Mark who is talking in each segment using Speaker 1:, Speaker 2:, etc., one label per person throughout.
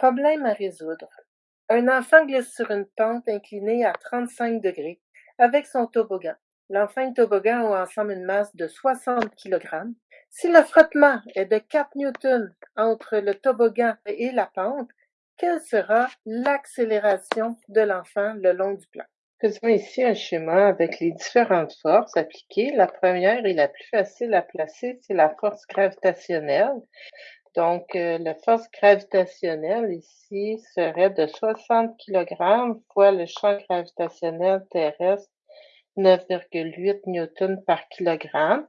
Speaker 1: Problème à résoudre. Un enfant glisse sur une pente inclinée à 35 degrés avec son toboggan. L'enfant et le toboggan ont ensemble une masse de 60 kg. Si le frottement est de 4 newtons entre le toboggan et la pente, quelle sera l'accélération de l'enfant le long du plan? Faisons ici un schéma avec les différentes forces appliquées. La première et la plus facile à placer, c'est la force gravitationnelle. Donc, euh, la force gravitationnelle ici serait de 60 kg fois le champ gravitationnel terrestre, 9,8 newtons par kilogramme.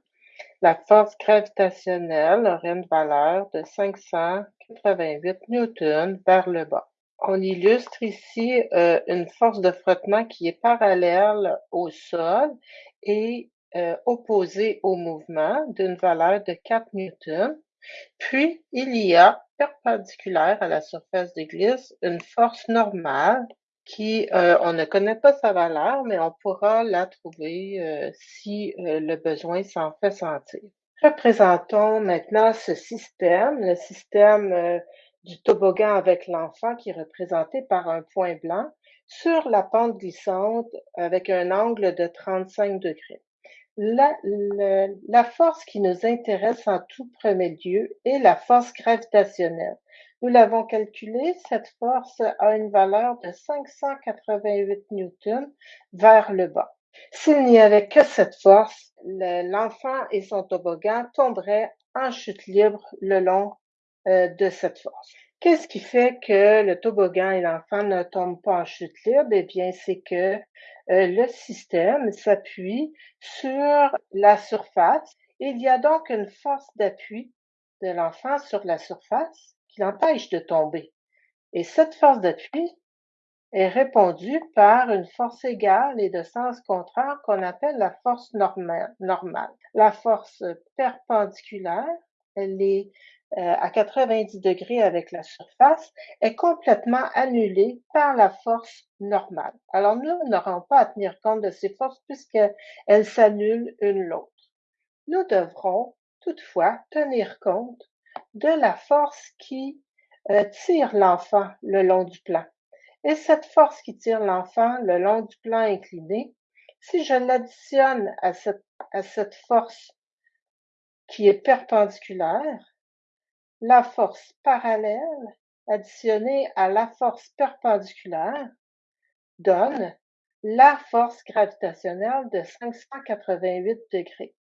Speaker 1: La force gravitationnelle aurait une valeur de 588 newtons vers le bas. On illustre ici euh, une force de frottement qui est parallèle au sol et euh, opposée au mouvement d'une valeur de 4 newtons. Puis, il y a, perpendiculaire à la surface de glisse, une force normale qui, euh, on ne connaît pas sa valeur, mais on pourra la trouver si le besoin s'en fait sentir. Représentons maintenant ce système, le système du toboggan avec l'enfant qui est représenté par un point blanc sur la pente glissante avec un angle de 35 degrés. La, force qui nous intéresse en tout premier lieu est la force gravitationnelle. Nous l'avons calculée, cette force a une valeur de 588 newtons vers le bas. S'il n'y avait que cette force, l'enfant et son toboggan tomberaient en chute libre le long euh, de cette force. Qu'est-ce qui fait que le toboggan et l'enfant ne tombent pas en chute libre? Eh bien, c'est que euh, le système s'appuie sur la surface. Il y a donc une force d'appui de l'enfant sur la surface qui l'empêche de tomber. Et cette force d'appui est répondue par une force égale et de sens contraire qu'on appelle la force normale. La force perpendiculaire, elle est à 90 degrés avec la surface est complètement annulée par la force normale. Alors nous n'aurons pas à tenir compte de ces forces puisqu'elles s'annulent une l'autre. Nous devrons toutefois tenir compte de la force qui euh, tire l'enfant le long du plan. Et cette force qui tire l'enfant le long du plan incliné, si je l'additionne à cette force qui est perpendiculaire, la force parallèle additionnée à la force perpendiculaire donne la force gravitationnelle de 588 degrés.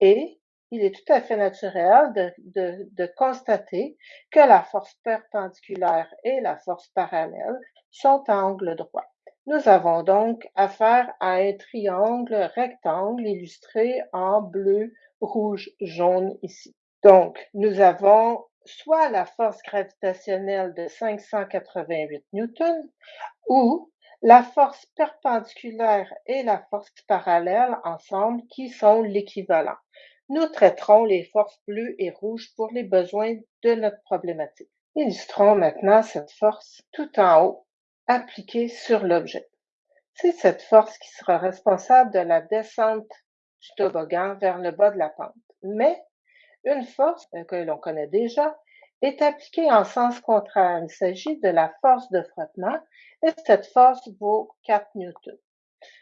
Speaker 1: Et il est tout à fait naturel de, de, constater que la force perpendiculaire et la force parallèle sont à angle droit. Nous avons donc affaire à un triangle rectangle illustré en bleu, rouge, jaune ici. Donc, nous avons soit la force gravitationnelle de 588 newtons ou la force perpendiculaire et la force parallèle ensemble qui sont l'équivalent. Nous traiterons les forces bleues et rouges pour les besoins de notre problématique. Illustrons maintenant cette force tout en haut appliquée sur l'objet. C'est cette force qui sera responsable de la descente du toboggan vers le bas de la pente. Mais une force euh, que l'on connaît déjà est appliquée en sens contraire. Il s'agit de la force de frottement et cette force vaut 4 newtons.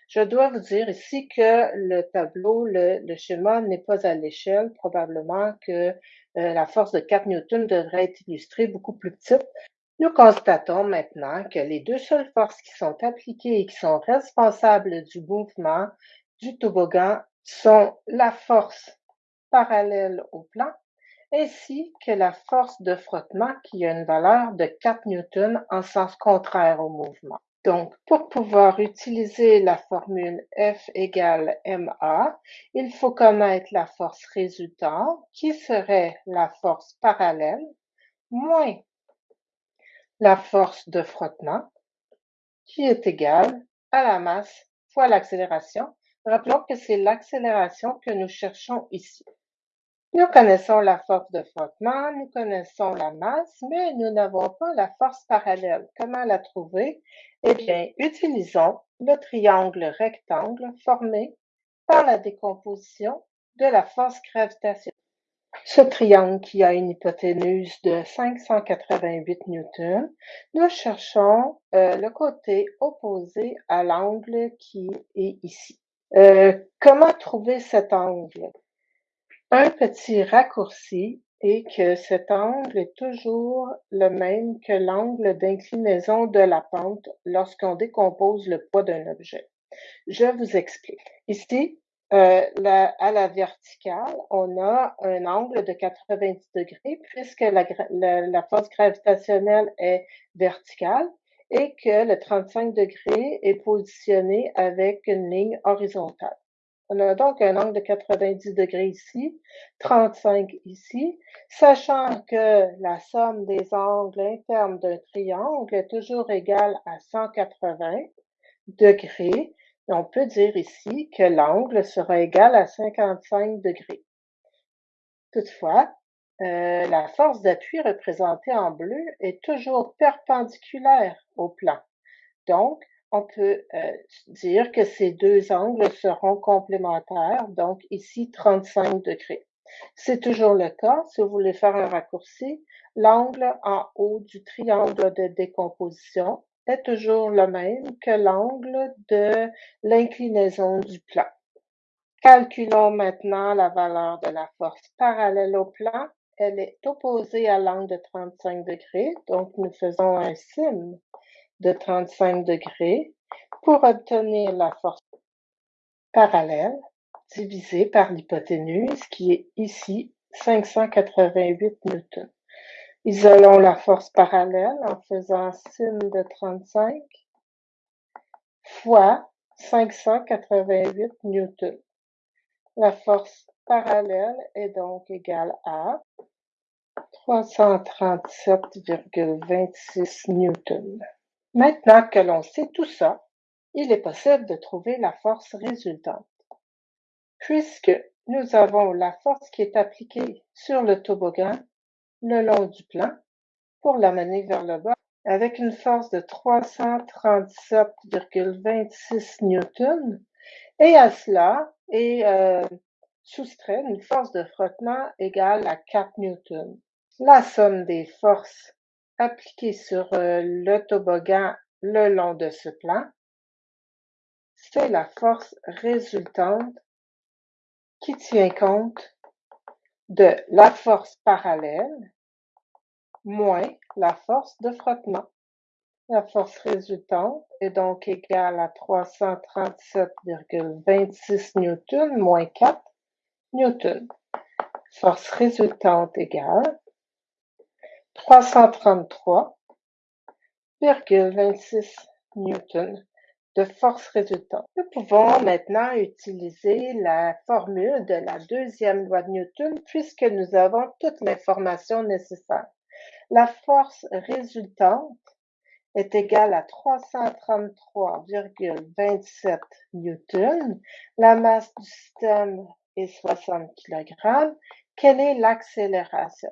Speaker 1: Je dois vous dire ici que le tableau, le, schéma n'est pas à l'échelle. Probablement que euh, la force de 4 newtons devrait être illustrée beaucoup plus petite. Nous constatons maintenant que les deux seules forces qui sont appliquées et qui sont responsables du mouvement du toboggan sont la force parallèle au plan, ainsi que la force de frottement qui a une valeur de 4 newtons en sens contraire au mouvement. Donc, pour pouvoir utiliser la formule F égale ma, il faut connaître la force résultante, qui serait la force parallèle, moins la force de frottement, qui est égale à la masse fois l'accélération. Rappelons que c'est l'accélération que nous cherchons ici. Nous connaissons la force de frottement, nous connaissons la masse, mais nous n'avons pas la force parallèle. Comment la trouver? Eh bien, utilisons le triangle rectangle formé par la décomposition de la force gravitationnelle. Ce triangle qui a une hypoténuse de 588 newtons, nous cherchons euh, le côté opposé à l'angle qui est ici. Euh, comment trouver cet angle? Un petit raccourci est que cet angle est toujours le même que l'angle d'inclinaison de la pente lorsqu'on décompose le poids d'un objet. Je vous explique. Ici, euh, à la verticale, on a un angle de 90 degrés puisque la, la, force gravitationnelle est verticale et que le 35 degrés est positionné avec une ligne horizontale. On a donc un angle de 90 degrés ici, 35 ici, sachant que la somme des angles internes d'un triangle est toujours égale à 180 degrés on peut dire ici que l'angle sera égal à 55 degrés. Toutefois, euh, la force d'appui représentée en bleu est toujours perpendiculaire au plan. Donc, on peut euh, dire que ces deux angles seront complémentaires, donc ici 35 degrés. C'est toujours le cas. Si vous voulez faire un raccourci, l'angle en haut du triangle de décomposition est toujours le même que l'angle de l'inclinaison du plan. Calculons maintenant la valeur de la force parallèle au plan. Elle est opposée à l'angle de 35 degrés, donc nous faisons un signe de 35 degrés pour obtenir la force parallèle divisée par l'hypoténuse qui est ici 588 newtons. Isolons la force parallèle en faisant signe de 35 fois 588 newtons. La force parallèle est donc égale à 337,26 newtons. Maintenant que l'on sait tout ça, il est possible de trouver la force résultante. Puisque nous avons la force qui est appliquée sur le toboggan le long du plan pour l'amener vers le bas avec une force de 337,26 newtons et à cela est euh, soustrait une force de frottement égale à 4 newtons. La somme des forces appliquées sur euh, le toboggan le long de ce plan, c'est la force résultante qui tient compte de la force parallèle moins la force de frottement. La force résultante est donc égale à 337,26 newtons moins 4 newtons. Force résultante égale 333,26 newtons de force résultante. Nous pouvons maintenant utiliser la formule de la deuxième loi de Newton puisque nous avons toute l'information nécessaire. La force résultante est égale à 333,27 newtons. La masse du système est 60 kg. Quelle est l'accélération?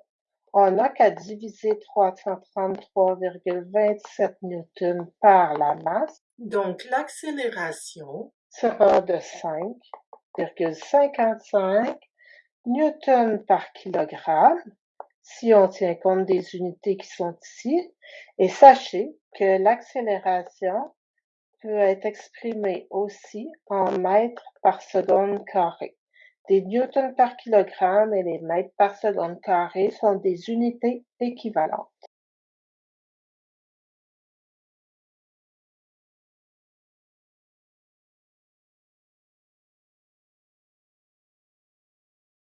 Speaker 1: On n'a qu'à diviser 333,27 newtons par la masse. Donc, l'accélération sera de 5,55 newtons par kilogramme si on tient compte des unités qui sont ici. Et sachez que l'accélération peut être exprimée aussi en mètres par seconde carré. Des newtons par kilogramme et les mètres par seconde carré sont des unités équivalentes.